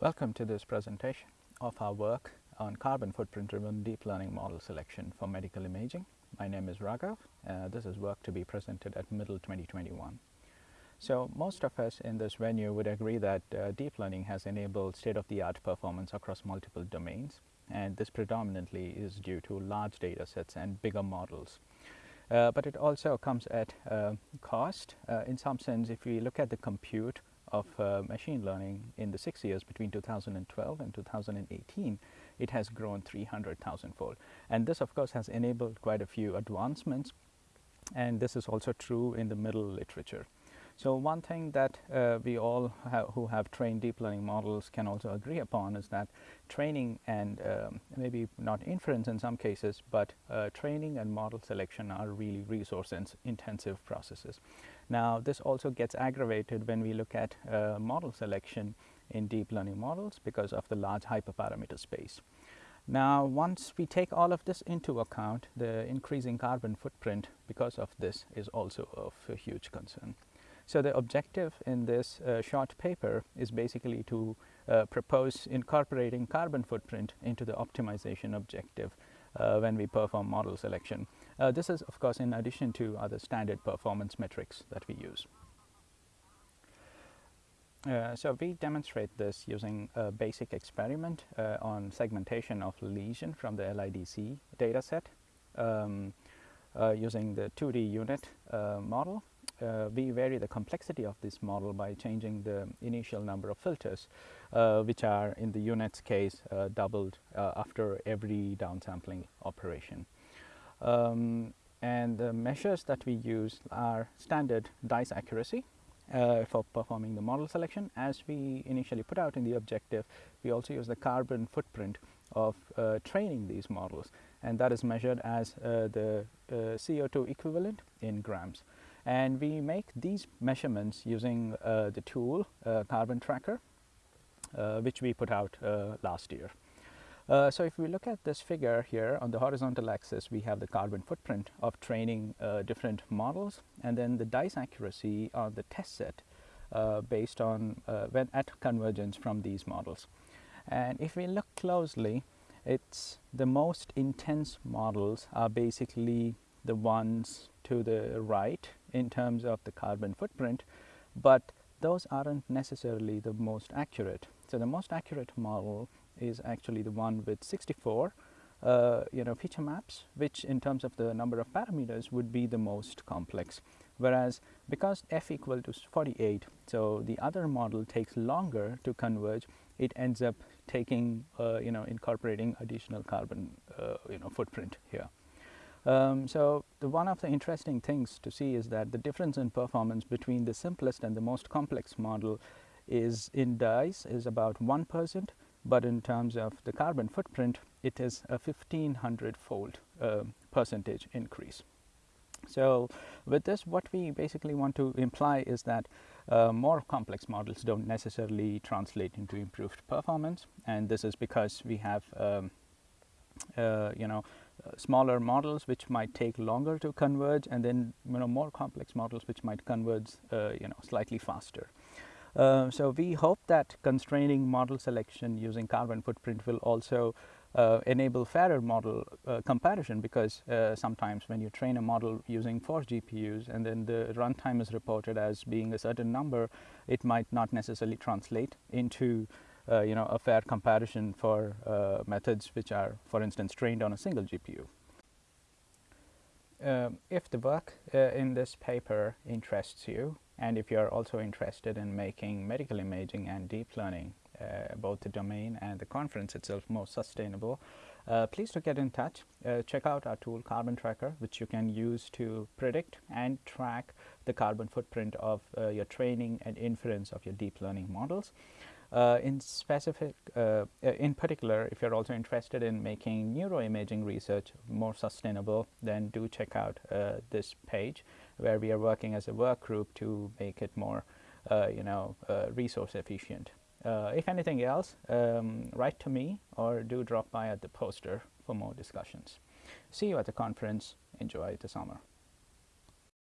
Welcome to this presentation of our work on carbon footprint driven deep learning model selection for medical imaging. My name is Raghav. Uh, this is work to be presented at MIDL 2021. So most of us in this venue would agree that uh, deep learning has enabled state-of-the-art performance across multiple domains and this predominantly is due to large data sets and bigger models. Uh, but it also comes at uh, cost. Uh, in some sense, if we look at the compute of uh, machine learning in the six years between 2012 and 2018, it has grown 300,000 fold. And this of course has enabled quite a few advancements and this is also true in the MIDL literature. So one thing that uh, we all who have trained deep learning models can also agree upon is that training and um, maybe not inference in some cases, but uh, training and model selection are really resource intensive processes. Now this also gets aggravated when we look at uh, model selection in deep learning models because of the large hyperparameter space. Now once we take all of this into account, the increasing carbon footprint because of this is also of a huge concern. So the objective in this uh, short paper is basically to uh, propose incorporating carbon footprint into the optimization objective uh, when we perform model selection. Uh, this is of course in addition to other standard performance metrics that we use. Uh, so we demonstrate this using a basic experiment uh, on segmentation of lesion from the LIDC dataset um, using the 2D U-Net model uh, we vary the complexity of this model by changing the initial number of filters, uh, which are in the U-Net's case uh, doubled uh, after every downsampling operation. Um, and the measures that we use are standard dice accuracy uh, for performing the model selection. As we initially put out in the objective, we also use the carbon footprint of uh, training these models and that is measured as the CO2 equivalent in grams and we make these measurements using uh, the tool uh, Carbon Tracker uh, which we put out uh, last year. Uh, so if we look at this figure here on the horizontal axis we have the carbon footprint of training uh, different models and then the dice accuracy on the test set based on when at convergence from these models. And if we look closely it's the most intense models are basically the ones to the right in terms of the carbon footprint, but those aren't necessarily the most accurate. So the most accurate model is actually the one with 64 uh, you know feature maps which in terms of the number of parameters would be the most complex. Whereas because f equal to 48 so the other model takes longer to converge it ends up taking uh, you know incorporating additional carbon uh, you know footprint here. Um, so, one of the interesting things to see is that the difference in performance between the simplest and the most complex model is in dice is about 1 percent, but in terms of the carbon footprint it is a 1500 fold uh, percentage increase. So, with this what we basically want to imply is that uh, more complex models do not necessarily translate into improved performance and this is because we have um, uh, you know smaller models which might take longer to converge and then you know more complex models which might converge uh, you know slightly faster. Uh, so we hope that constraining model selection using carbon footprint will also uh, enable fairer model uh, comparison because uh, sometimes when you train a model using four GPUs and then the runtime is reported as being a certain number, it might not necessarily translate into uh, you know a fair comparison for uh, methods which are for instance trained on a single GPU. Uh, if the work in this paper interests you and if you are also interested in making medical imaging and deep learning uh, both the domain and the conference itself more sustainable, uh, please to get in touch. check out our tool Carbon Tracker which you can use to predict and track the carbon footprint of your training and inference of your deep learning models. Uh, in specific, uh, uh, in particular, if you're also interested in making neuroimaging research more sustainable, then do check out uh, this page where we are working as a work group to make it more, uh, you know, uh, resource efficient. if anything else, um, write to me or do drop by at the poster for more discussions. See you at the conference. Enjoy the summer.